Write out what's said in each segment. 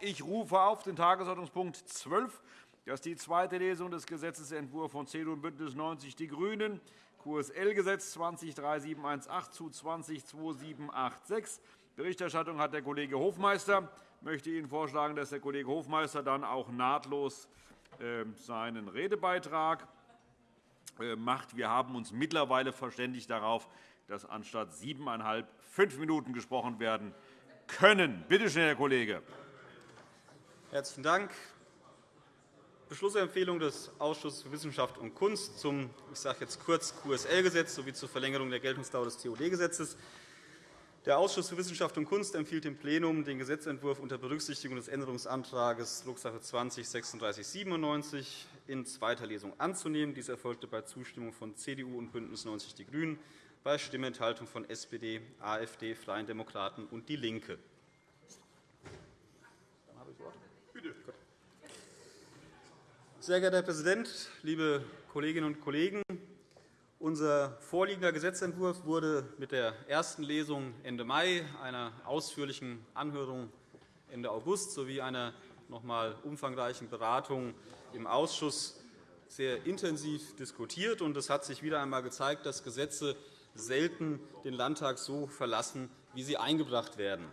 Ich rufe auf den Tagesordnungspunkt 12. Das ist die zweite Lesung des Gesetzentwurfs von CDU und BÜNDNIS 90 die GRÜNEN, QSL-Gesetz 203718 zu 202786. Berichterstattung hat der Kollege Hofmeister. Ich möchte Ihnen vorschlagen, dass der Kollege Hofmeister dann auch nahtlos ähm, seinen Redebeitrag äh, macht. Wir haben uns mittlerweile verständigt darauf, dass anstatt siebeneinhalb fünf Minuten gesprochen werden können. Bitte schön, Herr Kollege. Herzlichen Dank. Beschlussempfehlung des Ausschusses für Wissenschaft und Kunst zum ich sage jetzt kurz QSL-Gesetz sowie zur Verlängerung der Geltungsdauer des TOD-Gesetzes. Der Ausschuss für Wissenschaft und Kunst empfiehlt dem Plenum, den Gesetzentwurf unter Berücksichtigung des Änderungsantrags Drucksache 20-3697 in zweiter Lesung anzunehmen. Dies erfolgte bei Zustimmung von CDU und BÜNDNIS 90 die GRÜNEN bei Stimmenthaltung von SPD, AfD, Freien Demokraten und DIE LINKE. Sehr geehrter Herr Präsident, liebe Kolleginnen und Kollegen! Unser vorliegender Gesetzentwurf wurde mit der ersten Lesung Ende Mai, einer ausführlichen Anhörung Ende August sowie einer noch einmal umfangreichen Beratung im Ausschuss sehr intensiv diskutiert. Es hat sich wieder einmal gezeigt, dass Gesetze selten den Landtag so verlassen, wie sie eingebracht werden.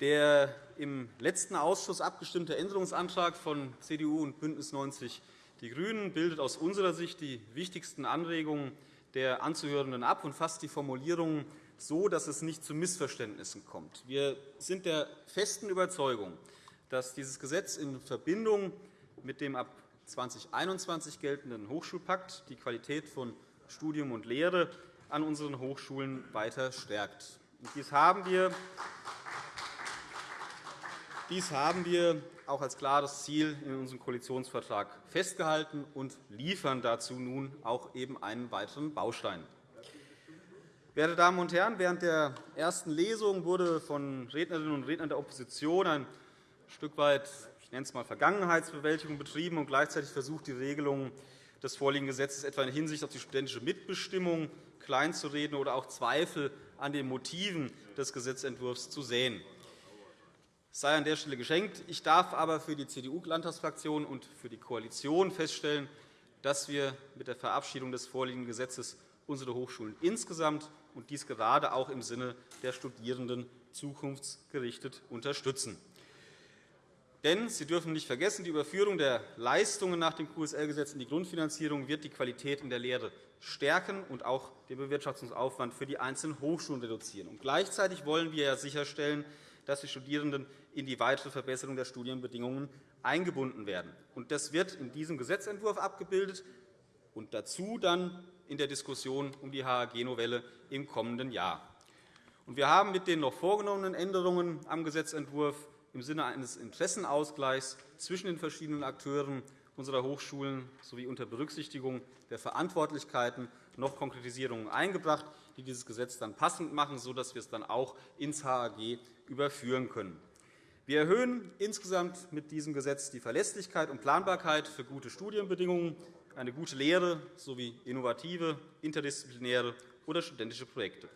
Der im letzten Ausschuss abgestimmte Änderungsantrag von CDU und BÜNDNIS 90 die GRÜNEN bildet aus unserer Sicht die wichtigsten Anregungen der Anzuhörenden ab und fasst die Formulierungen so, dass es nicht zu Missverständnissen kommt. Wir sind der festen Überzeugung, dass dieses Gesetz in Verbindung mit dem ab 2021 geltenden Hochschulpakt die Qualität von Studium und Lehre an unseren Hochschulen weiter stärkt. Dies haben wir dies haben wir auch als klares Ziel in unserem Koalitionsvertrag festgehalten und liefern dazu nun auch eben einen weiteren Baustein. Werte Damen und Herren, während der ersten Lesung wurde von Rednerinnen und Rednern der Opposition ein Stück weit ich nenne es mal Vergangenheitsbewältigung betrieben und gleichzeitig versucht, die Regelungen des vorliegenden Gesetzes etwa in Hinsicht auf die studentische Mitbestimmung kleinzureden oder auch Zweifel an den Motiven des Gesetzentwurfs zu sehen. Sei an der Stelle geschenkt. Ich darf aber für die CDU-Landtagsfraktion und für die Koalition feststellen, dass wir mit der Verabschiedung des vorliegenden Gesetzes unsere Hochschulen insgesamt und dies gerade auch im Sinne der Studierenden zukunftsgerichtet unterstützen. Denn Sie dürfen nicht vergessen, die Überführung der Leistungen nach dem QSL-Gesetz in die Grundfinanzierung wird die Qualität in der Lehre stärken und auch den Bewirtschaftungsaufwand für die einzelnen Hochschulen reduzieren. Und gleichzeitig wollen wir sicherstellen, dass die Studierenden in die weitere Verbesserung der Studienbedingungen eingebunden werden. Das wird in diesem Gesetzentwurf abgebildet und dazu dann in der Diskussion um die HAG-Novelle im kommenden Jahr. Wir haben mit den noch vorgenommenen Änderungen am Gesetzentwurf im Sinne eines Interessenausgleichs zwischen den verschiedenen Akteuren unserer Hochschulen sowie unter Berücksichtigung der Verantwortlichkeiten noch Konkretisierungen eingebracht, die dieses Gesetz dann passend machen, sodass wir es dann auch ins HAG überführen können. Wir erhöhen insgesamt mit diesem Gesetz die Verlässlichkeit und Planbarkeit für gute Studienbedingungen, eine gute Lehre sowie innovative, interdisziplinäre oder studentische Projekte.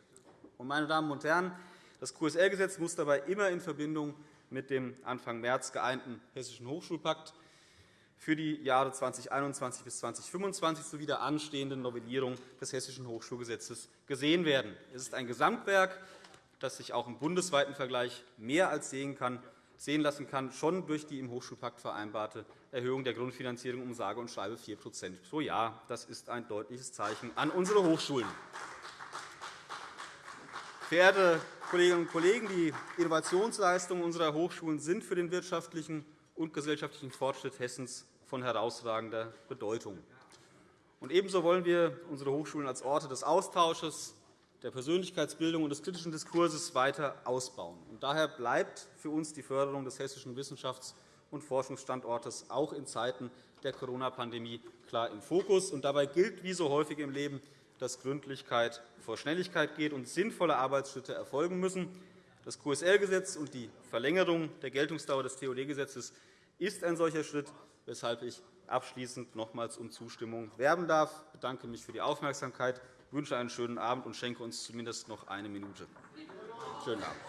Meine Damen und Herren, das QSL-Gesetz muss dabei immer in Verbindung mit dem Anfang März geeinten Hessischen Hochschulpakt für die Jahre 2021 bis 2025 sowie der anstehenden Novellierung des Hessischen Hochschulgesetzes gesehen werden. Es ist ein Gesamtwerk, das sich auch im bundesweiten Vergleich mehr als sehen, lassen kann, schon durch die im Hochschulpakt vereinbarte Erhöhung der Grundfinanzierung um sage und schreibe 4% pro Jahr. Das ist ein deutliches Zeichen an unsere Hochschulen. Verehrte Kolleginnen und Kollegen, die Innovationsleistungen unserer Hochschulen sind für den wirtschaftlichen und gesellschaftlichen Fortschritt Hessens von herausragender Bedeutung. Ebenso wollen wir unsere Hochschulen als Orte des Austausches, der Persönlichkeitsbildung und des kritischen Diskurses weiter ausbauen. Daher bleibt für uns die Förderung des hessischen Wissenschafts- und Forschungsstandortes auch in Zeiten der Corona-Pandemie klar im Fokus. Und dabei gilt wie so häufig im Leben, dass Gründlichkeit vor Schnelligkeit geht und sinnvolle Arbeitsschritte erfolgen müssen. Das QSL-Gesetz und die Verlängerung der Geltungsdauer des TOD-Gesetzes ist ein solcher Schritt, weshalb ich abschließend nochmals um Zustimmung werben darf. Ich bedanke mich für die Aufmerksamkeit, wünsche einen schönen Abend und schenke uns zumindest noch eine Minute. Schönen Abend.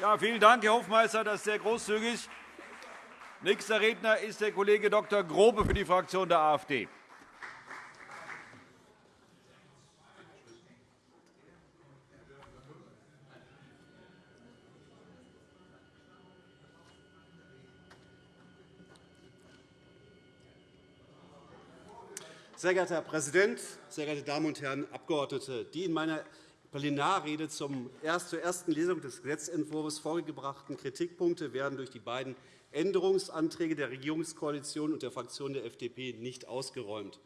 Ja, vielen Dank, Herr Hofmeister. Das ist sehr großzügig. Nächster Redner ist der Kollege Dr. Grobe für die Fraktion der AfD. Sehr geehrter Herr Präsident, sehr geehrte Damen und Herren Abgeordnete! Die in meiner Plenarrede zur ersten Lesung des Gesetzentwurfs vorgebrachten Kritikpunkte werden durch die beiden Änderungsanträge der Regierungskoalition und der Fraktion der FDP nicht ausgeräumt.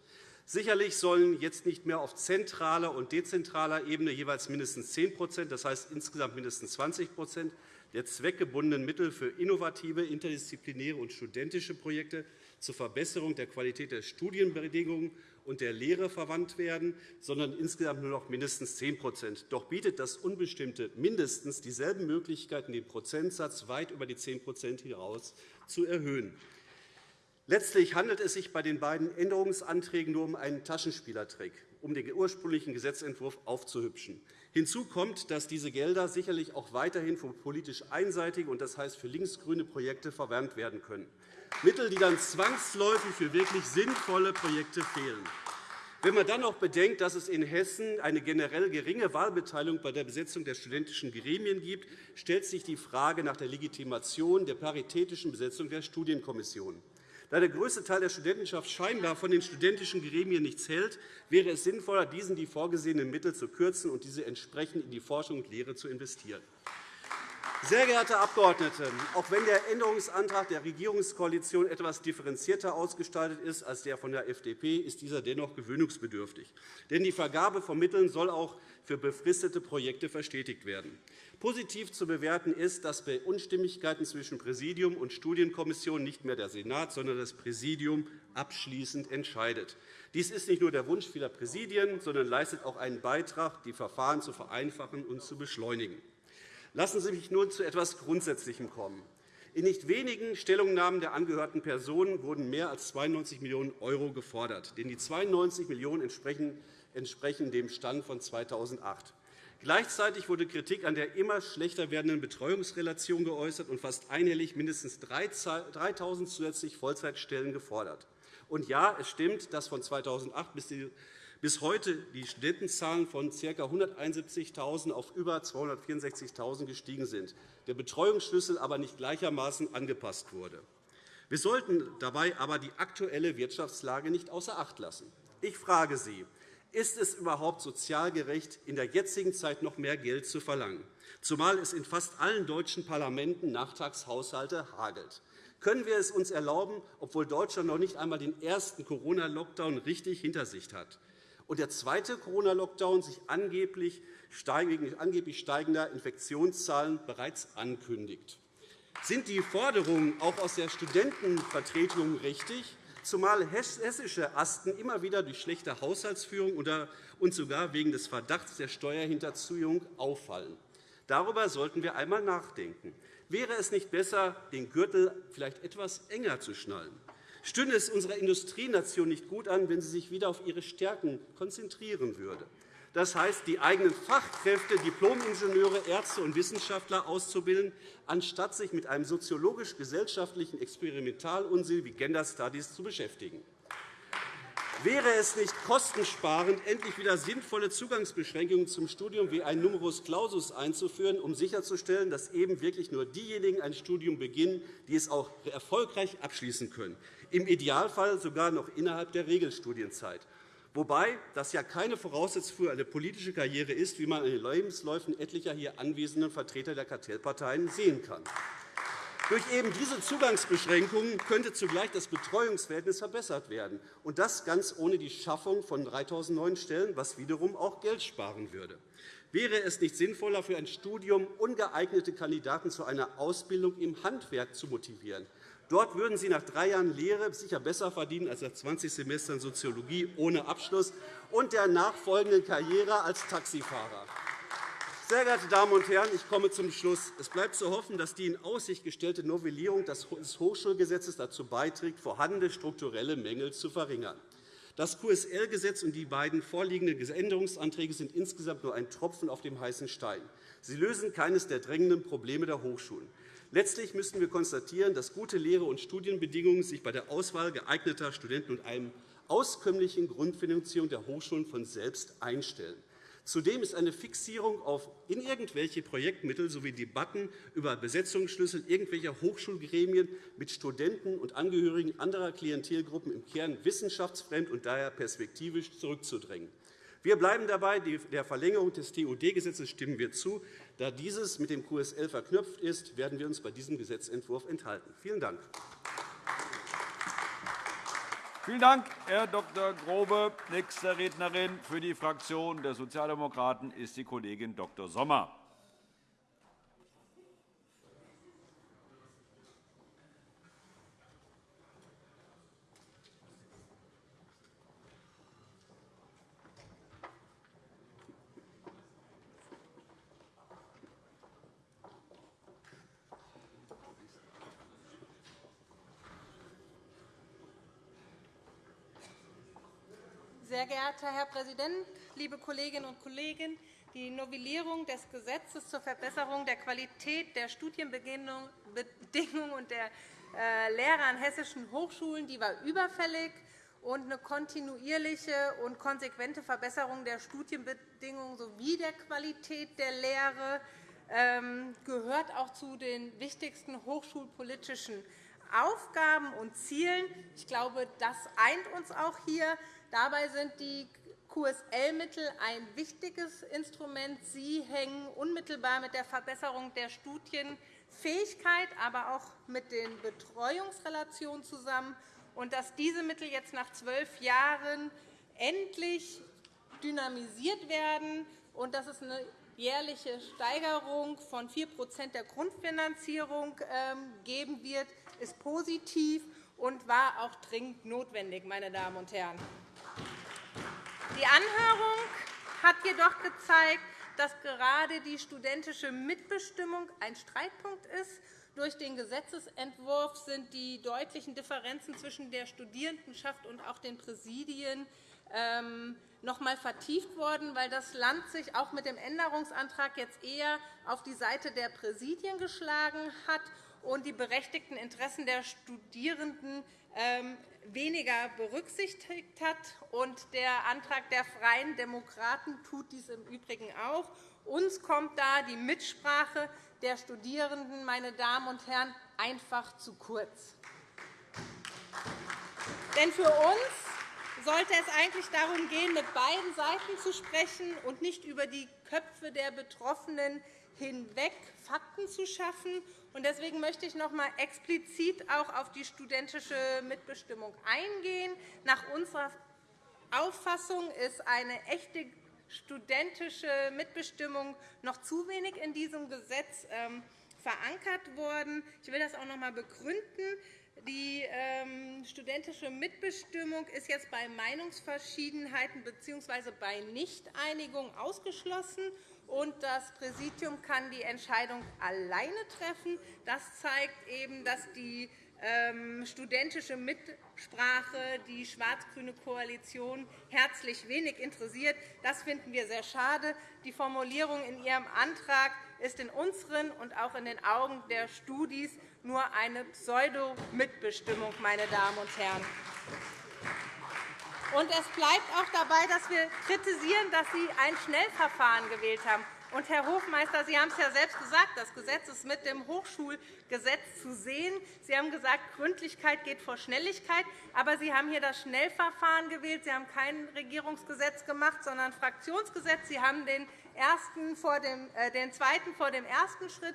Sicherlich sollen jetzt nicht mehr auf zentraler und dezentraler Ebene jeweils mindestens 10 das heißt insgesamt mindestens 20% der zweckgebundenen Mittel für innovative, interdisziplinäre und studentische Projekte zur Verbesserung der Qualität der Studienbedingungen und der Lehre verwandt werden, sondern insgesamt nur noch mindestens 10% Doch bietet das unbestimmte mindestens dieselben Möglichkeiten, den Prozentsatz weit über die 10% hinaus zu erhöhen. Letztlich handelt es sich bei den beiden Änderungsanträgen nur um einen Taschenspielertrick, um den ursprünglichen Gesetzentwurf aufzuhübschen. Hinzu kommt, dass diese Gelder sicherlich auch weiterhin für politisch einseitige und das heißt für linksgrüne Projekte verwandt werden können. Mittel, die dann zwangsläufig für wirklich sinnvolle Projekte fehlen. Wenn man dann noch bedenkt, dass es in Hessen eine generell geringe Wahlbeteiligung bei der Besetzung der studentischen Gremien gibt, stellt sich die Frage nach der Legitimation der paritätischen Besetzung der Studienkommissionen. Da der größte Teil der Studentenschaft scheinbar von den studentischen Gremien nichts hält, wäre es sinnvoller, diesen die vorgesehenen Mittel zu kürzen und diese entsprechend in die Forschung und Lehre zu investieren. Sehr geehrte Abgeordnete, auch wenn der Änderungsantrag der Regierungskoalition etwas differenzierter ausgestaltet ist als der von der FDP, ist dieser dennoch gewöhnungsbedürftig. Denn die Vergabe von Mitteln soll auch für befristete Projekte verstetigt werden. Positiv zu bewerten ist, dass bei Unstimmigkeiten zwischen Präsidium und Studienkommission nicht mehr der Senat, sondern das Präsidium abschließend entscheidet. Dies ist nicht nur der Wunsch vieler Präsidien, sondern leistet auch einen Beitrag, die Verfahren zu vereinfachen und zu beschleunigen. Lassen Sie mich nun zu etwas Grundsätzlichem kommen. In nicht wenigen Stellungnahmen der angehörten Personen wurden mehr als 92 Millionen € gefordert. Denn die 92 Millionen € entsprechen dem Stand von 2008. Gleichzeitig wurde Kritik an der immer schlechter werdenden Betreuungsrelation geäußert und fast einhellig mindestens 3.000 zusätzliche Vollzeitstellen gefordert. Und ja, es stimmt, dass von 2008 bis bis heute die Studentenzahlen von ca. 171.000 auf über 264.000 gestiegen sind, der Betreuungsschlüssel aber nicht gleichermaßen angepasst wurde. Wir sollten dabei aber die aktuelle Wirtschaftslage nicht außer Acht lassen. Ich frage Sie, ist es überhaupt sozial gerecht, in der jetzigen Zeit noch mehr Geld zu verlangen, zumal es in fast allen deutschen Parlamenten Nachtragshaushalte hagelt? Können wir es uns erlauben, obwohl Deutschland noch nicht einmal den ersten Corona-Lockdown richtig hinter sich hat? Und der zweite Corona-Lockdown sich angeblich steigender Infektionszahlen bereits ankündigt. Sind die Forderungen auch aus der Studentenvertretung richtig, zumal hessische Asten immer wieder durch schlechte Haushaltsführung und sogar wegen des Verdachts der Steuerhinterziehung auffallen? Darüber sollten wir einmal nachdenken. Wäre es nicht besser, den Gürtel vielleicht etwas enger zu schnallen? Stünde es unserer Industrienation nicht gut an, wenn sie sich wieder auf ihre Stärken konzentrieren würde. Das heißt, die eigenen Fachkräfte, Diplomingenieure, Ärzte und Wissenschaftler auszubilden, anstatt sich mit einem soziologisch-gesellschaftlichen Experimentalunsinn wie Gender Studies zu beschäftigen. Wäre es nicht kostensparend, endlich wieder sinnvolle Zugangsbeschränkungen zum Studium wie ein Numerus Clausus einzuführen, um sicherzustellen, dass eben wirklich nur diejenigen ein Studium beginnen, die es auch erfolgreich abschließen können, im Idealfall sogar noch innerhalb der Regelstudienzeit? Wobei das ja keine Voraussetzung für eine politische Karriere ist, wie man an den Lebensläufen etlicher hier anwesenden Vertreter der Kartellparteien sehen kann. Durch eben diese Zugangsbeschränkungen könnte zugleich das Betreuungsverhältnis verbessert werden, und das ganz ohne die Schaffung von 3.000 neuen Stellen, was wiederum auch Geld sparen würde. Wäre es nicht sinnvoller, für ein Studium ungeeignete Kandidaten zu einer Ausbildung im Handwerk zu motivieren? Dort würden sie nach drei Jahren Lehre sicher besser verdienen als nach 20 Semestern Soziologie ohne Abschluss und der nachfolgenden Karriere als Taxifahrer. Sehr geehrte Damen und Herren, ich komme zum Schluss. Es bleibt zu hoffen, dass die in Aussicht gestellte Novellierung des Hochschulgesetzes dazu beiträgt, vorhandene strukturelle Mängel zu verringern. Das QSL-Gesetz und die beiden vorliegenden Änderungsanträge sind insgesamt nur ein Tropfen auf dem heißen Stein. Sie lösen keines der drängenden Probleme der Hochschulen. Letztlich müssen wir konstatieren, dass gute Lehre- und Studienbedingungen sich bei der Auswahl geeigneter Studenten und einem auskömmlichen Grundfinanzierung der Hochschulen von selbst einstellen. Zudem ist eine Fixierung auf in irgendwelche Projektmittel sowie Debatten über Besetzungsschlüssel irgendwelcher Hochschulgremien mit Studenten und Angehörigen anderer Klientelgruppen im Kern wissenschaftsfremd und daher perspektivisch zurückzudrängen. Wir bleiben dabei. Der Verlängerung des TUD-Gesetzes stimmen wir zu. Da dieses mit dem QSL verknüpft ist, werden wir uns bei diesem Gesetzentwurf enthalten. Vielen Dank. Vielen Dank, Herr Dr. Grobe. Nächste Rednerin für die Fraktion der Sozialdemokraten ist die Kollegin Dr. Sommer. Sehr geehrter Herr Präsident, liebe Kolleginnen und Kollegen! Die Novellierung des Gesetzes zur Verbesserung der Qualität der Studienbedingungen und der äh, Lehrer an hessischen Hochschulen die war überfällig. Und eine kontinuierliche und konsequente Verbesserung der Studienbedingungen sowie der Qualität der Lehre ähm, gehört auch zu den wichtigsten hochschulpolitischen Aufgaben und Zielen. Ich glaube, das eint uns auch hier. Dabei sind die QSL-Mittel ein wichtiges Instrument. Sie hängen unmittelbar mit der Verbesserung der Studienfähigkeit, aber auch mit den Betreuungsrelationen zusammen. Und dass diese Mittel jetzt nach zwölf Jahren endlich dynamisiert werden und dass es eine jährliche Steigerung von 4% der Grundfinanzierung ähm, geben wird, ist positiv und war auch dringend notwendig. Meine Damen und Herren. Die Anhörung hat jedoch gezeigt, dass gerade die studentische Mitbestimmung ein Streitpunkt ist. Durch den Gesetzentwurf sind die deutlichen Differenzen zwischen der Studierendenschaft und auch den Präsidien ähm, noch einmal vertieft worden, weil das Land sich auch mit dem Änderungsantrag jetzt eher auf die Seite der Präsidien geschlagen hat und die berechtigten Interessen der Studierenden ähm, weniger berücksichtigt hat. Der Antrag der Freien Demokraten tut dies im Übrigen auch. Uns kommt da die Mitsprache der Studierenden, meine Damen und Herren, einfach zu kurz. Denn für uns sollte es eigentlich darum gehen, mit beiden Seiten zu sprechen und nicht über die Köpfe der Betroffenen hinweg Fakten zu schaffen. Deswegen möchte ich noch einmal explizit auch auf die studentische Mitbestimmung eingehen. Nach unserer Auffassung ist eine echte studentische Mitbestimmung noch zu wenig in diesem Gesetz ähm, verankert worden. Ich will das auch noch einmal begründen. Die ähm, studentische Mitbestimmung ist jetzt bei Meinungsverschiedenheiten bzw. bei Nichteinigung ausgeschlossen und das Präsidium kann die Entscheidung alleine treffen. Das zeigt eben, dass die ähm, studentische Mitsprache die schwarz-grüne Koalition herzlich wenig interessiert. Das finden wir sehr schade. Die Formulierung in Ihrem Antrag ist in unseren und auch in den Augen der Studis nur eine Pseudo-Mitbestimmung. Meine Damen und Herren. Und es bleibt auch dabei, dass wir kritisieren, dass Sie ein Schnellverfahren gewählt haben. Und, Herr Hofmeister, Sie haben es ja selbst gesagt, das Gesetz ist mit dem Hochschulgesetz zu sehen. Sie haben gesagt, Gründlichkeit geht vor Schnelligkeit. Aber Sie haben hier das Schnellverfahren gewählt. Sie haben kein Regierungsgesetz gemacht, sondern ein Fraktionsgesetz. Sie haben den, ersten vor dem, äh, den zweiten vor dem ersten Schritt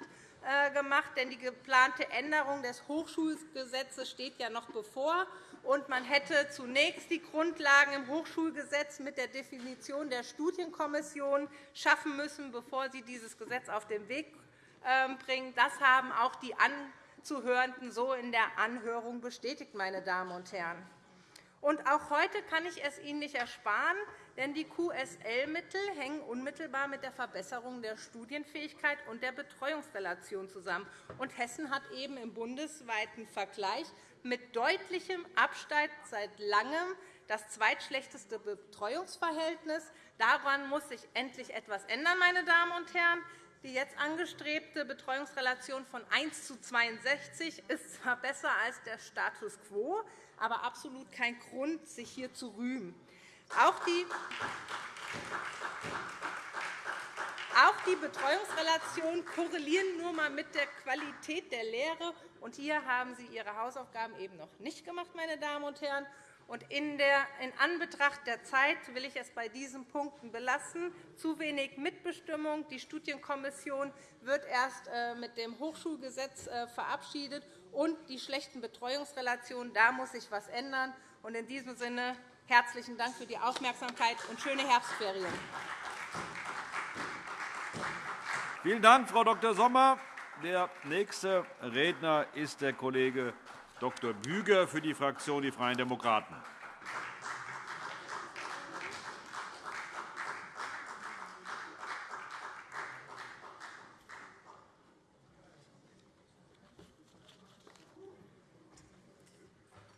gemacht, denn die geplante Änderung des Hochschulgesetzes steht ja noch bevor und man hätte zunächst die Grundlagen im Hochschulgesetz mit der Definition der Studienkommission schaffen müssen, bevor Sie dieses Gesetz auf den Weg ähm, bringen. Das haben auch die Anzuhörenden so in der Anhörung bestätigt. Meine Damen und Herren. Und auch heute kann ich es Ihnen nicht ersparen, denn die QSL-Mittel hängen unmittelbar mit der Verbesserung der Studienfähigkeit und der Betreuungsrelation zusammen. Und Hessen hat eben im bundesweiten Vergleich mit deutlichem Abstand seit Langem das zweitschlechteste Betreuungsverhältnis. Daran muss sich endlich etwas ändern. Meine Damen und Herren. Die jetzt angestrebte Betreuungsrelation von 1 zu 62 ist zwar besser als der Status quo, aber absolut kein Grund, sich hier zu rühmen. Auch die auch die Betreuungsrelationen korrelieren nur einmal mit der Qualität der Lehre. Und hier haben Sie Ihre Hausaufgaben eben noch nicht gemacht, meine Damen und Herren. Und in, der, in Anbetracht der Zeit will ich es bei diesen Punkten belassen. Zu wenig Mitbestimmung. Die Studienkommission wird erst äh, mit dem Hochschulgesetz äh, verabschiedet. Und die schlechten Betreuungsrelationen, da muss sich etwas ändern. In diesem Sinne herzlichen Dank für die Aufmerksamkeit und schöne Herbstferien. Vielen Dank, Frau Dr. Sommer. Der nächste Redner ist der Kollege Dr. Büger für die Fraktion Die Freien Demokraten.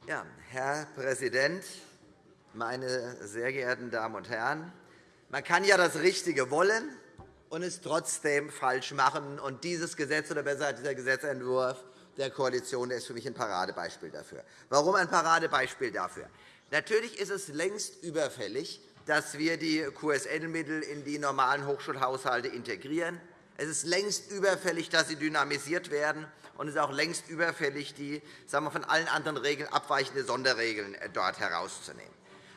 Ja, Herr Präsident, meine sehr geehrten Damen und Herren! Man kann ja das Richtige wollen, und es trotzdem falsch machen. Und dieses Gesetz, oder besser dieser Gesetzentwurf der Koalition der ist für mich ein Paradebeispiel dafür. Warum ein Paradebeispiel dafür? Natürlich ist es längst überfällig, dass wir die QSL-Mittel in die normalen Hochschulhaushalte integrieren. Es ist längst überfällig, dass sie dynamisiert werden. Und es ist auch längst überfällig, die sagen wir, von allen anderen Regeln abweichende Sonderregeln äh, dort herauszunehmen.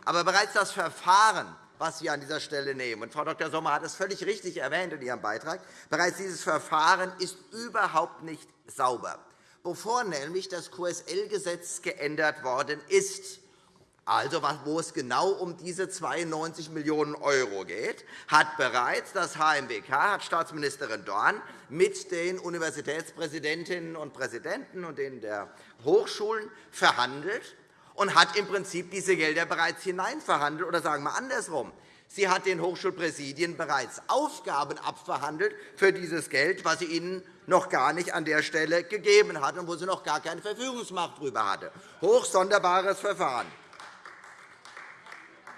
Aber bereits das Verfahren was wir an dieser Stelle nehmen. Und Frau Dr. Sommer hat es völlig richtig erwähnt in ihrem Beitrag. Bereits dieses Verfahren ist überhaupt nicht sauber, bevor nämlich das QSL-Gesetz geändert worden ist. Also, wo es genau um diese 92 Millionen € geht, hat bereits das HMWK, hat Staatsministerin Dorn mit den Universitätspräsidentinnen und Präsidenten und den der Hochschulen verhandelt und hat im Prinzip diese Gelder bereits hineinverhandelt. Oder sagen wir andersrum. Sie hat den Hochschulpräsidien bereits Aufgaben abverhandelt für dieses Geld, was sie ihnen noch gar nicht an der Stelle gegeben hat und wo sie noch gar keine Verfügungsmacht darüber hatte. Hochsonderbares Verfahren.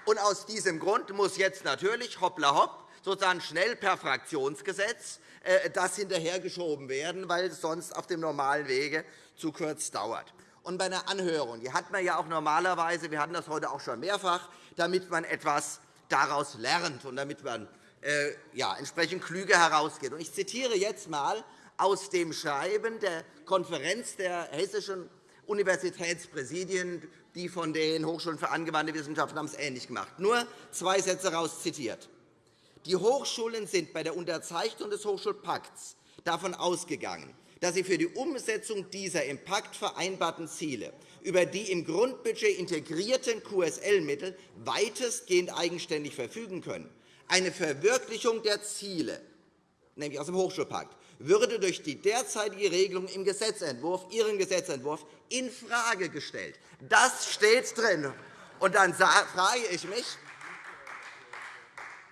Und aus diesem Grund muss jetzt natürlich hoppla hopp sozusagen schnell per Fraktionsgesetz äh, das hinterhergeschoben werden, weil es sonst auf dem normalen Wege zu kurz dauert und bei einer Anhörung. Die hat man ja auch normalerweise, wir hatten das heute auch schon mehrfach, damit man etwas daraus lernt und damit man äh, ja, entsprechend klüger herausgeht. Ich zitiere jetzt einmal aus dem Schreiben der Konferenz der hessischen Universitätspräsidien, die von den Hochschulen für angewandte Wissenschaften haben es ähnlich gemacht. Nur zwei Sätze heraus zitiert. Die Hochschulen sind bei der Unterzeichnung des Hochschulpakts davon ausgegangen, dass sie für die Umsetzung dieser im Pakt vereinbarten Ziele über die im Grundbudget integrierten QSL-Mittel weitestgehend eigenständig verfügen können. Eine Verwirklichung der Ziele, nämlich aus dem Hochschulpakt, würde durch die derzeitige Regelung im Gesetzentwurf, Ihren Gesetzentwurf, infrage gestellt. Das steht drin. Und dann frage ich mich,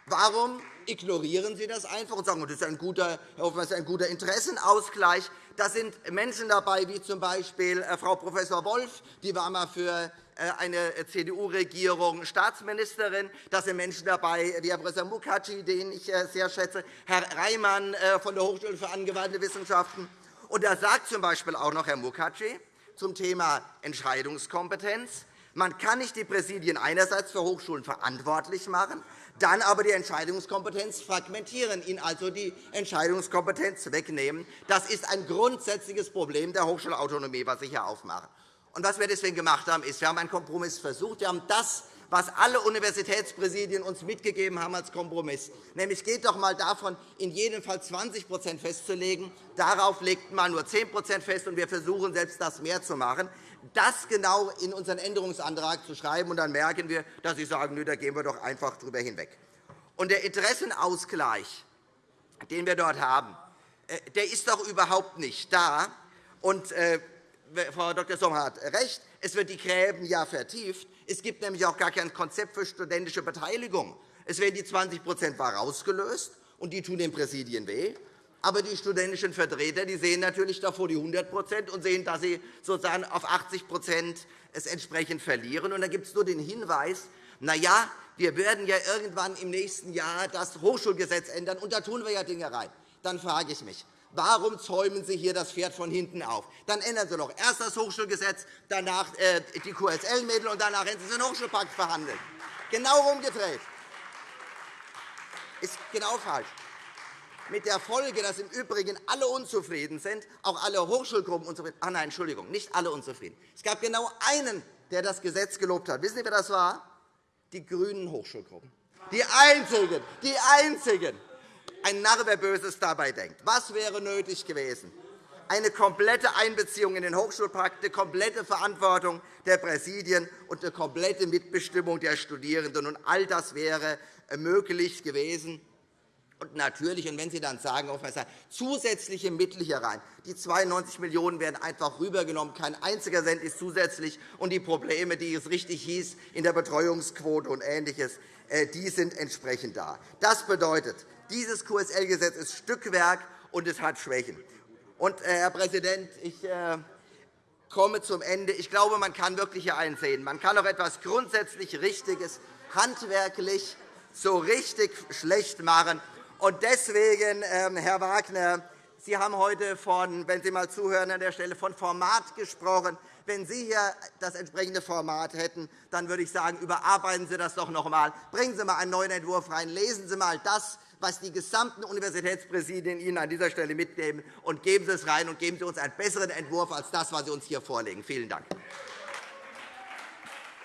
warum ignorieren Sie das einfach und sagen, das ist ein guter, das ist ein guter Interessenausgleich. Da sind Menschen dabei, wie z. B. Äh, Frau Prof. Wolf, die war einmal für äh, eine CDU-Regierung Staatsministerin. Da sind Menschen dabei, wie Herr Professor Mukherjee, den ich äh, sehr schätze, Herr Reimann von der Hochschule für angewandte Wissenschaften. Und da sagt z. B. auch noch Herr Mukherjee zum Thema Entscheidungskompetenz, man kann nicht die Präsidien einerseits für Hochschulen verantwortlich machen, dann aber die Entscheidungskompetenz fragmentieren, ihnen also die Entscheidungskompetenz wegnehmen. Das ist ein grundsätzliches Problem der Hochschulautonomie, was Sie hier aufmachen. Und was wir deswegen gemacht haben, ist, wir haben einen Kompromiss versucht. Wir haben das, was alle Universitätspräsidien uns mitgegeben haben als Kompromiss, nämlich geht doch einmal davon, in jedem Fall 20% festzulegen. Darauf legt man nur 10% fest, und wir versuchen, selbst das mehr zu machen das genau in unseren Änderungsantrag zu schreiben. Und dann merken wir, dass Sie sagen, da gehen wir doch einfach darüber hinweg. Der Interessenausgleich, den wir dort haben, äh, der ist doch überhaupt nicht da. Und, äh, Frau Dr. Sommer hat recht, es wird die Gräben ja vertieft. Es gibt nämlich auch gar kein Konzept für studentische Beteiligung. Es werden die 20% war rausgelöst, und die tun den Präsidien weh. Aber die studentischen Vertreter die sehen natürlich davor die 100% und sehen, dass sie sozusagen auf 80 es entsprechend verlieren. Und da gibt es nur den Hinweis, na ja, wir werden ja irgendwann im nächsten Jahr das Hochschulgesetz ändern, und da tun wir ja Dinge rein. dann frage ich mich, Warum zäumen Sie hier das Pferd von hinten auf? Dann ändern Sie doch erst das Hochschulgesetz, danach äh, die QSL-Mittel und danach hätten Sie den Hochschulpakt verhandeln. Genau umgedreht. Ist genau falsch. Mit der Folge, dass im Übrigen alle unzufrieden sind, auch alle Hochschulgruppen unzufrieden. Ach nein, Entschuldigung, nicht alle unzufrieden. Es gab genau einen, der das Gesetz gelobt hat. Wissen Sie, wer das war? Die grünen Hochschulgruppen. Die einzigen, die einzigen. Ein Narr, wer Böses dabei denkt. Was wäre nötig gewesen? Eine komplette Einbeziehung in den Hochschulpakt, eine komplette Verantwortung der Präsidien und eine komplette Mitbestimmung der Studierenden. All das wäre möglich gewesen. Und natürlich, und wenn Sie dann sagen, zusätzliche Mittel hier rein, die 92 Millionen € werden einfach rübergenommen, kein einziger Cent ist zusätzlich, und die Probleme, die es richtig hieß, in der Betreuungsquote und Ähnliches, äh, die sind entsprechend da. Das bedeutet, dieses QSL-Gesetz ist Stückwerk, und es hat Schwächen. Und, äh, Herr Präsident, ich äh, komme zum Ende. Ich glaube, man kann wirklich hier einsehen. Man kann auch etwas grundsätzlich Richtiges handwerklich so richtig schlecht machen. Und deswegen, ähm, Herr Wagner, Sie haben heute von, wenn Sie mal zuhören an der Stelle, von Format gesprochen. Wenn Sie hier das entsprechende Format hätten, dann würde ich sagen, überarbeiten Sie das doch noch einmal. Bringen Sie einmal einen neuen Entwurf rein. Lesen Sie einmal das, was die gesamten Universitätspräsidien Ihnen an dieser Stelle mitnehmen, und geben Sie es rein und geben Sie uns einen besseren Entwurf als das, was Sie uns hier vorlegen. Vielen Dank.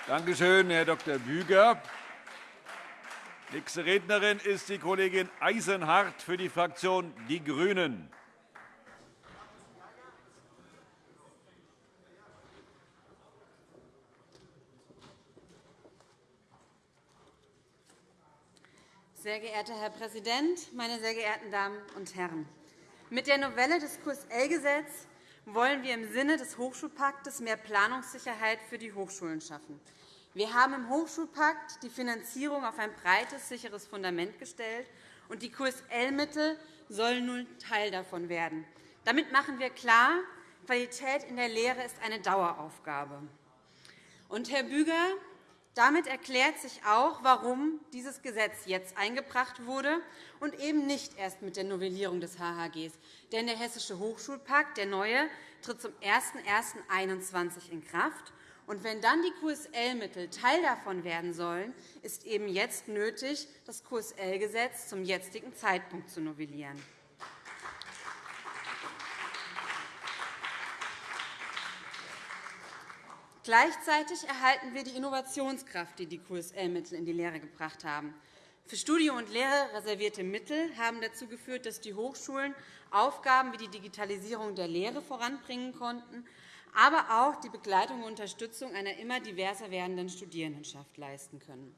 Danke schön, Herr Dr. Büger. Nächste Rednerin ist die Kollegin Eisenhardt für die Fraktion Die Grünen. Sehr geehrter Herr Präsident, meine sehr geehrten Damen und Herren! Mit der Novelle des QSL-Gesetzes wollen wir im Sinne des Hochschulpaktes mehr Planungssicherheit für die Hochschulen schaffen. Wir haben im Hochschulpakt die Finanzierung auf ein breites, sicheres Fundament gestellt, und die QSL-Mittel sollen nun Teil davon werden. Damit machen wir klar, Qualität in der Lehre ist eine Daueraufgabe. Und, Herr Büger, damit erklärt sich auch, warum dieses Gesetz jetzt eingebracht wurde und eben nicht erst mit der Novellierung des HHG. Denn der Hessische Hochschulpakt, der neue, tritt zum 01.01.2021 in Kraft. Und wenn dann die QSL-Mittel Teil davon werden sollen, ist eben jetzt nötig, das QSL-Gesetz zum jetzigen Zeitpunkt zu novellieren. Gleichzeitig erhalten wir die Innovationskraft, die die QSL-Mittel in die Lehre gebracht haben. Für Studium und Lehre reservierte Mittel haben dazu geführt, dass die Hochschulen Aufgaben wie die Digitalisierung der Lehre voranbringen konnten aber auch die Begleitung und Unterstützung einer immer diverser werdenden Studierendenschaft leisten können.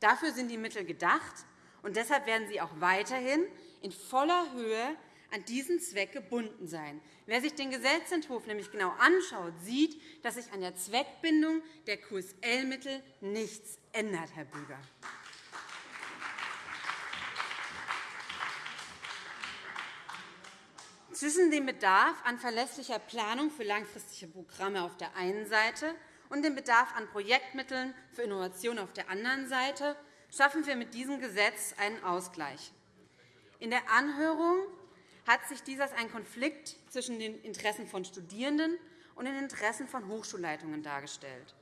Dafür sind die Mittel gedacht, und deshalb werden sie auch weiterhin in voller Höhe an diesen Zweck gebunden sein. Wer sich den Gesetzentwurf nämlich genau anschaut, sieht, dass sich an der Zweckbindung der QSL-Mittel nichts ändert, Herr Büger. Zwischen dem Bedarf an verlässlicher Planung für langfristige Programme auf der einen Seite und dem Bedarf an Projektmitteln für Innovation auf der anderen Seite schaffen wir mit diesem Gesetz einen Ausgleich. In der Anhörung hat sich dies als ein Konflikt zwischen den Interessen von Studierenden und den Interessen von Hochschulleitungen dargestellt.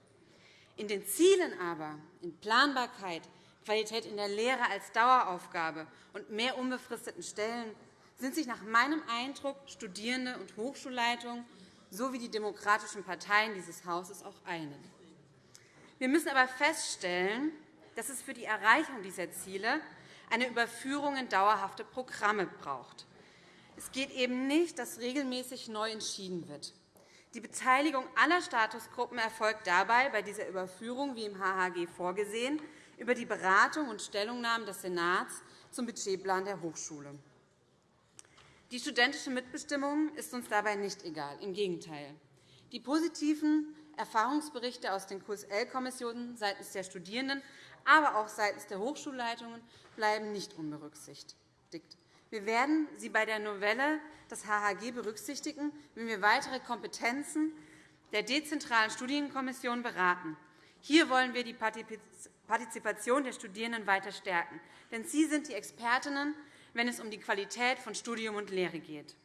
In den Zielen aber, in Planbarkeit, Qualität in der Lehre als Daueraufgabe und mehr unbefristeten Stellen sind sich nach meinem Eindruck Studierende und Hochschulleitungen sowie die demokratischen Parteien dieses Hauses auch einig. Wir müssen aber feststellen, dass es für die Erreichung dieser Ziele eine Überführung in dauerhafte Programme braucht. Es geht eben nicht, dass regelmäßig neu entschieden wird. Die Beteiligung aller Statusgruppen erfolgt dabei bei dieser Überführung, wie im HHG vorgesehen, über die Beratung und Stellungnahmen des Senats zum Budgetplan der Hochschule. Die studentische Mitbestimmung ist uns dabei nicht egal. Im Gegenteil. Die positiven Erfahrungsberichte aus den QSL-Kommissionen seitens der Studierenden, aber auch seitens der Hochschulleitungen bleiben nicht unberücksichtigt. Wir werden sie bei der Novelle des HHG berücksichtigen, wenn wir weitere Kompetenzen der dezentralen Studienkommission beraten. Hier wollen wir die Partizipation der Studierenden weiter stärken. Denn sie sind die Expertinnen wenn es um die Qualität von Studium und Lehre geht.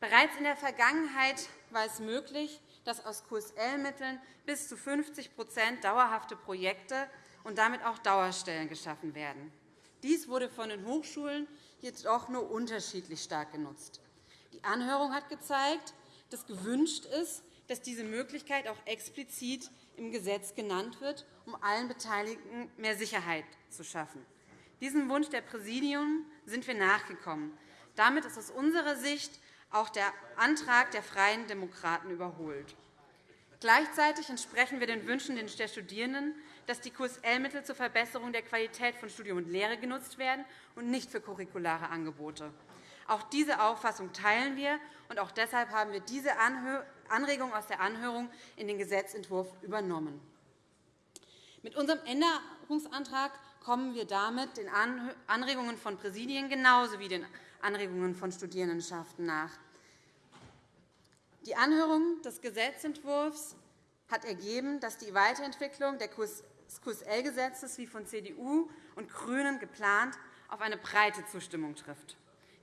Bereits in der Vergangenheit war es möglich, dass aus QSL-Mitteln bis zu 50% dauerhafte Projekte und damit auch Dauerstellen geschaffen werden. Dies wurde von den Hochschulen jedoch nur unterschiedlich stark genutzt. Die Anhörung hat gezeigt, dass gewünscht ist, dass diese Möglichkeit auch explizit im Gesetz genannt wird, um allen Beteiligten mehr Sicherheit zu schaffen. Diesem Wunsch der Präsidien sind wir nachgekommen. Damit ist aus unserer Sicht auch der Antrag der Freien Demokraten überholt. Gleichzeitig entsprechen wir den Wünschen der Studierenden, dass die QSL-Mittel zur Verbesserung der Qualität von Studium und Lehre genutzt werden und nicht für curriculare Angebote. Auch diese Auffassung teilen wir, und auch deshalb haben wir diese Anregung aus der Anhörung in den Gesetzentwurf übernommen. Mit unserem Änderungsantrag kommen wir damit den Anregungen von Präsidien genauso wie den Anregungen von Studierendenschaften nach. Die Anhörung des Gesetzentwurfs hat ergeben, dass die Weiterentwicklung des QSL-Gesetzes wie von CDU und GRÜNEN geplant auf eine breite Zustimmung trifft.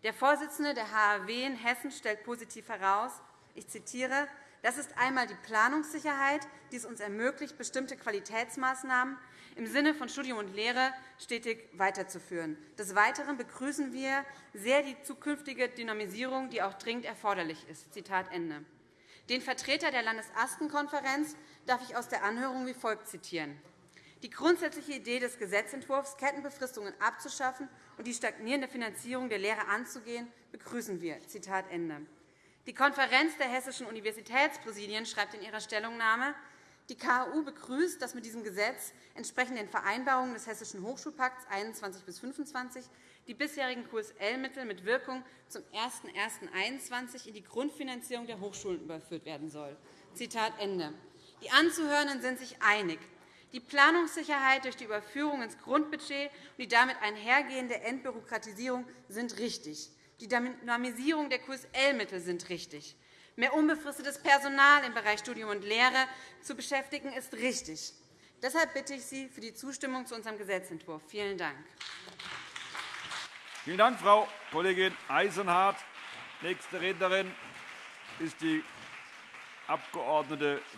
Der Vorsitzende der HAW in Hessen stellt positiv heraus, ich zitiere, das ist einmal die Planungssicherheit, die es uns ermöglicht, bestimmte Qualitätsmaßnahmen im Sinne von Studium und Lehre stetig weiterzuführen. Des Weiteren begrüßen wir sehr die zukünftige Dynamisierung, die auch dringend erforderlich ist. Zitat Ende. Den Vertreter der Landesastenkonferenz darf ich aus der Anhörung wie folgt zitieren. Die grundsätzliche Idee des Gesetzentwurfs, Kettenbefristungen abzuschaffen und die stagnierende Finanzierung der Lehre anzugehen, begrüßen wir. Zitat Ende. Die Konferenz der hessischen Universitätspräsidien schreibt in ihrer Stellungnahme, die KU begrüßt, dass mit diesem Gesetz entsprechend den Vereinbarungen des Hessischen Hochschulpakts 21 bis 25 die bisherigen QSL-Mittel mit Wirkung zum 01.01.2021 in die Grundfinanzierung der Hochschulen überführt werden soll. Zitat Ende. Die Anzuhörenden sind sich einig. Die Planungssicherheit durch die Überführung ins Grundbudget und die damit einhergehende Entbürokratisierung sind richtig. Die Dynamisierung der QSL-Mittel sind richtig. Mehr unbefristetes Personal im Bereich Studium und Lehre zu beschäftigen, ist richtig. Deshalb bitte ich Sie für die Zustimmung zu unserem Gesetzentwurf. Vielen Dank. Vielen Dank, Frau Kollegin Eisenhardt. Nächste Rednerin ist die Abg.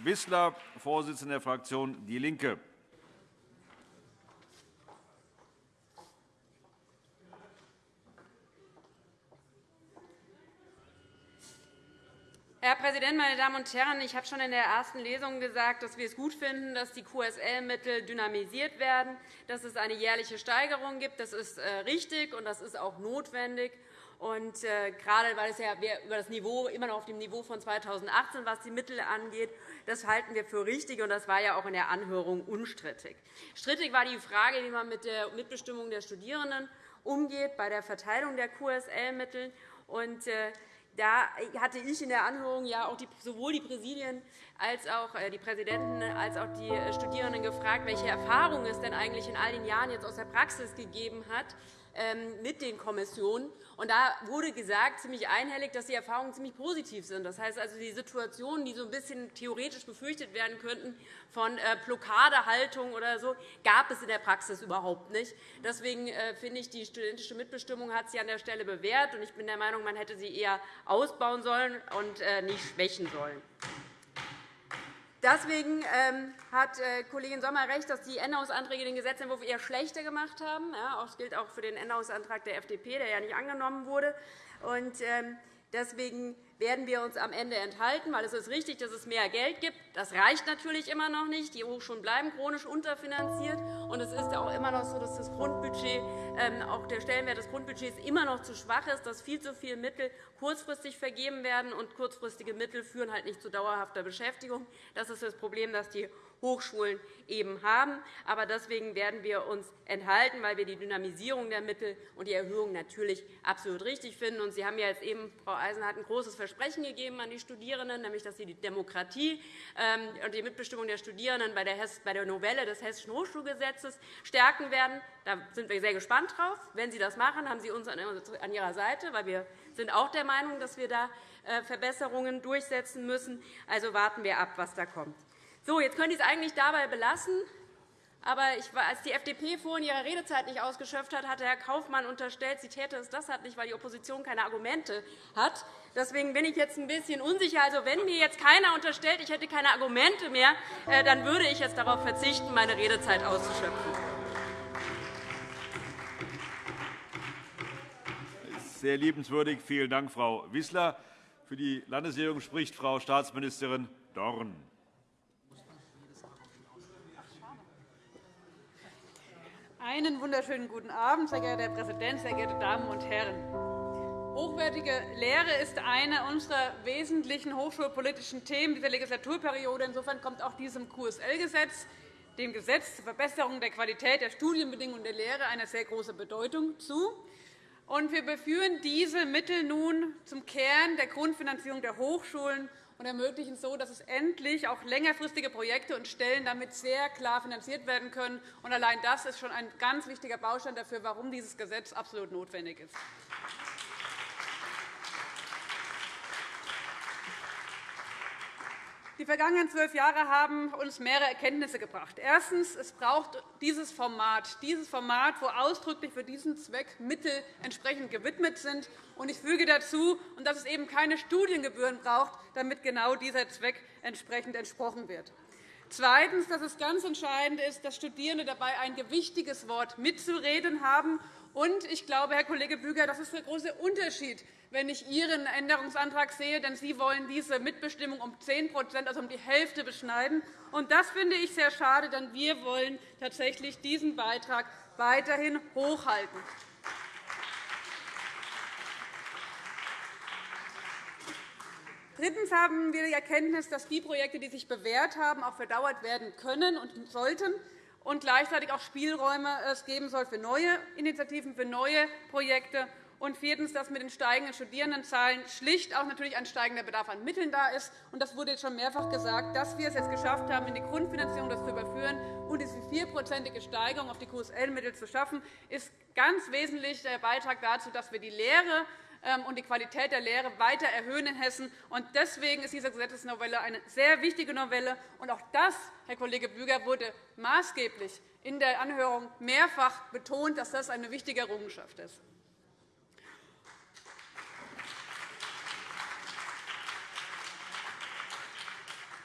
Wissler, Vorsitzende der Fraktion DIE LINKE. Herr Präsident, meine Damen und Herren! Ich habe schon in der ersten Lesung gesagt, dass wir es gut finden, dass die QSL-Mittel dynamisiert werden, dass es eine jährliche Steigerung gibt. Das ist äh, richtig, und das ist auch notwendig. Und äh, gerade weil es ja über das Niveau immer noch auf dem Niveau von 2018, was die Mittel angeht, das halten wir für richtig, und das war ja auch in der Anhörung unstrittig. Strittig war die Frage, wie man mit der Mitbestimmung der Studierenden umgeht bei der Verteilung der QSL-Mittel. Und äh, da hatte ich in der Anhörung ja auch die, sowohl die Präsidien als auch äh, die Präsidenten als auch die äh, Studierenden gefragt, welche Erfahrungen es denn eigentlich in all den Jahren jetzt aus der Praxis gegeben hat mit den Kommissionen. Und da wurde gesagt, ziemlich einhellig, dass die Erfahrungen ziemlich positiv sind. Das heißt also, die Situationen, die so ein bisschen theoretisch befürchtet werden könnten von äh, Blockadehaltung oder so, gab es in der Praxis überhaupt nicht. Deswegen äh, finde ich, die studentische Mitbestimmung hat sich an der Stelle bewährt. Und ich bin der Meinung, man hätte sie eher ausbauen sollen und äh, nicht schwächen sollen. Deswegen ähm, hat äh, Kollegin Sommer recht, dass die Änderungsanträge den Gesetzentwurf eher schlechter gemacht haben. Das gilt auch für den Änderungsantrag der FDP, der ja nicht angenommen wurde. Ähm, deswegen werden wir uns am Ende enthalten, weil es ist richtig, dass es mehr Geld gibt. Das reicht natürlich immer noch nicht. Die Hochschulen bleiben chronisch unterfinanziert. Und es ist auch immer noch so, dass das Grundbudget, ähm, auch der Stellenwert des Grundbudgets immer noch zu schwach ist, dass viel zu viele Mittel kurzfristig vergeben werden. Und kurzfristige Mittel führen halt nicht zu dauerhafter Beschäftigung. Das ist das Problem, das die Hochschulen eben haben. Aber deswegen werden wir uns enthalten, weil wir die Dynamisierung der Mittel und die Erhöhung natürlich absolut richtig finden. Und Sie haben ja jetzt eben, Frau Eisenhardt, ein großes Versprechen gegeben an die Studierenden, nämlich dass Sie die Demokratie ähm, und die Mitbestimmung der Studierenden bei der Novelle des Hessischen Hochschulgesetzes stärken werden. Da sind wir sehr gespannt drauf. Wenn Sie das machen, haben Sie uns an Ihrer Seite, weil wir sind auch der Meinung, dass wir da äh, Verbesserungen durchsetzen müssen. Also warten wir ab, was da kommt. So, jetzt könnte ich es eigentlich dabei belassen. Aber als die FDP vorhin ihre Redezeit nicht ausgeschöpft hat, hatte Herr Kaufmann unterstellt, sie täte es deshalb nicht, weil die Opposition keine Argumente hat. Deswegen bin ich jetzt ein bisschen unsicher. Also, wenn mir jetzt keiner unterstellt, ich hätte keine Argumente mehr, äh, dann würde ich jetzt darauf verzichten, meine Redezeit auszuschöpfen. Sehr liebenswürdig. Vielen Dank, Frau Wissler. Für die Landesregierung spricht Frau Staatsministerin Dorn. Einen wunderschönen guten Abend, sehr geehrter Herr Präsident, sehr geehrte Damen und Herren! Hochwertige Lehre ist eine unserer wesentlichen hochschulpolitischen Themen dieser Legislaturperiode. Insofern kommt auch diesem QSL-Gesetz, dem Gesetz zur Verbesserung der Qualität der Studienbedingungen der Lehre, eine sehr große Bedeutung zu. Wir beführen diese Mittel nun zum Kern der Grundfinanzierung der Hochschulen und ermöglichen so, dass es endlich auch längerfristige Projekte und Stellen damit sehr klar finanziert werden können. Allein das ist schon ein ganz wichtiger Baustein dafür, warum dieses Gesetz absolut notwendig ist. Die vergangenen zwölf Jahre haben uns mehrere Erkenntnisse gebracht. Erstens. Es braucht dieses Format, dieses Format, wo ausdrücklich für diesen Zweck Mittel entsprechend gewidmet sind. Ich füge dazu, dass es eben keine Studiengebühren braucht, damit genau dieser Zweck entsprechend entsprochen wird. Zweitens. Dass es ganz entscheidend ist, dass Studierende dabei ein gewichtiges Wort mitzureden haben. Und ich glaube, Herr Kollege Büger, das ist der große Unterschied wenn ich Ihren Änderungsantrag sehe, denn Sie wollen diese Mitbestimmung um 10% also um die Hälfte, beschneiden. Und das finde ich sehr schade, denn wir wollen tatsächlich diesen Beitrag weiterhin hochhalten. Drittens haben wir die Erkenntnis, dass die Projekte, die sich bewährt haben, auch verdauert werden können und sollten und gleichzeitig auch Spielräume es geben soll für neue Initiativen, für neue Projekte und viertens, dass mit den steigenden Studierendenzahlen schlicht auch natürlich ein steigender Bedarf an Mitteln da ist. Und das wurde jetzt schon mehrfach gesagt, dass wir es jetzt geschafft haben, in die Grundfinanzierung das zu überführen und diese vierprozentige Steigerung auf die QSL-Mittel zu schaffen, ist ganz wesentlich der Beitrag dazu, dass wir die Lehre und die Qualität der Lehre weiter erhöhen in Hessen. Deswegen ist diese Gesetzesnovelle eine sehr wichtige Novelle. Und auch das, Herr Kollege Büger, wurde maßgeblich in der Anhörung mehrfach betont, dass das eine wichtige Errungenschaft ist.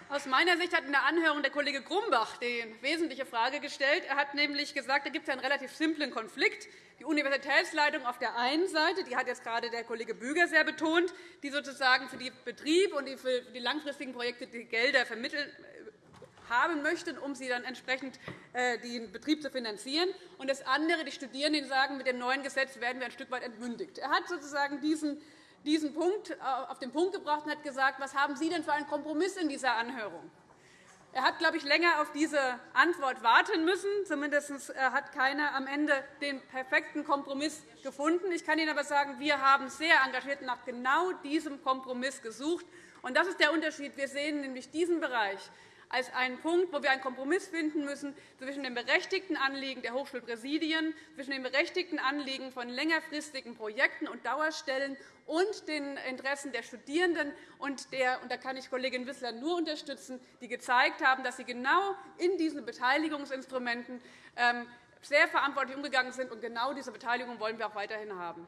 Aus meiner Sicht hat in der Anhörung der Kollege Grumbach die wesentliche Frage gestellt. Er hat nämlich gesagt, da gibt es einen relativ simplen Konflikt. Die Universitätsleitung auf der einen Seite, die hat jetzt gerade der Kollege Büger sehr betont, die sozusagen für den Betrieb und für die langfristigen Projekte die Gelder vermitteln äh, haben möchten, um sie dann entsprechend äh, den Betrieb zu finanzieren. Und das andere, die Studierenden, die sagen, mit dem neuen Gesetz werden wir ein Stück weit entmündigt. Er hat sozusagen diesen diesen Punkt äh, auf den Punkt gebracht und hat gesagt, was haben Sie denn für einen Kompromiss in dieser Anhörung? Er hat, glaube ich, länger auf diese Antwort warten müssen. Zumindest äh, hat keiner am Ende den perfekten Kompromiss gefunden. Ich kann Ihnen aber sagen, wir haben sehr engagiert nach genau diesem Kompromiss gesucht. Und das ist der Unterschied. Wir sehen nämlich diesen Bereich als einen Punkt, wo wir einen Kompromiss finden müssen zwischen dem berechtigten Anliegen der Hochschulpräsidien, zwischen dem berechtigten Anliegen von längerfristigen Projekten und Dauerstellen und den Interessen der Studierenden. Und, der, und da kann ich Kollegin Wissler nur unterstützen, die gezeigt haben, dass sie genau in diesen Beteiligungsinstrumenten ähm, sehr verantwortlich umgegangen sind. Und genau diese Beteiligung wollen wir auch weiterhin haben.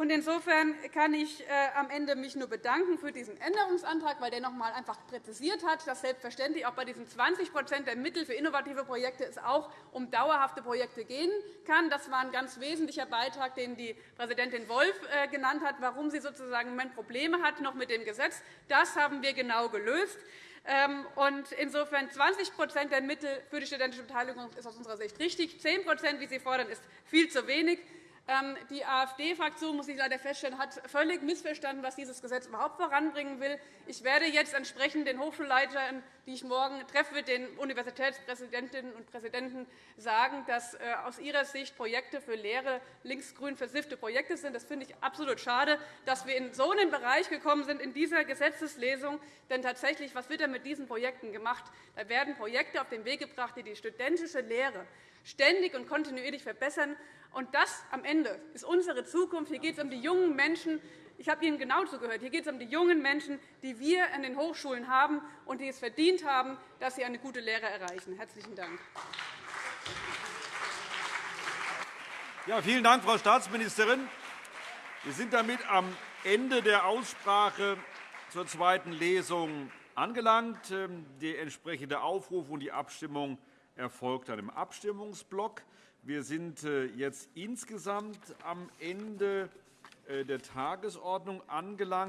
Insofern kann ich mich äh, am Ende mich nur bedanken für diesen Änderungsantrag, weil der noch einmal einfach präzisiert hat, dass selbstverständlich auch bei diesen 20% der Mittel für innovative Projekte es auch um dauerhafte Projekte gehen kann. Das war ein ganz wesentlicher Beitrag, den die Präsidentin Wolff äh, genannt hat, warum sie sozusagen im Moment Probleme hat noch mit dem Gesetz. Das haben wir genau gelöst. Ähm, insofern 20% der Mittel für die studentische Beteiligung ist aus unserer Sicht richtig. 10% wie Sie fordern, ist viel zu wenig. Ähm, die AfD-Fraktion, muss ich leider feststellen, hat völlig missverstanden, was dieses Gesetz überhaupt voranbringen will. Ich werde jetzt entsprechend den Hochschulleitern, die ich morgen treffe, den Universitätspräsidentinnen und Präsidenten sagen, dass äh, aus ihrer Sicht Projekte für Lehre linksgrün versiffte Projekte sind. Das finde ich absolut schade, dass wir in so einen Bereich gekommen sind in dieser Gesetzeslesung. Denn tatsächlich, was wird denn mit diesen Projekten gemacht? Da werden Projekte auf den Weg gebracht, die die studentische Lehre ständig und kontinuierlich verbessern. Und das am Ende ist unsere Zukunft. Hier geht es um die jungen Menschen, Ich habe Ihnen genau zugehört. Hier geht es um die jungen Menschen, die wir an den Hochschulen haben und die es verdient haben, dass sie eine gute Lehre erreichen. – Herzlichen Dank. Ja, vielen Dank, Frau Staatsministerin. Wir sind damit am Ende der Aussprache zur zweiten Lesung angelangt. Ähm, der entsprechende Aufruf und die Abstimmung erfolgt dann im Abstimmungsblock. Wir sind äh, jetzt insgesamt am Ende äh, der Tagesordnung angelangt.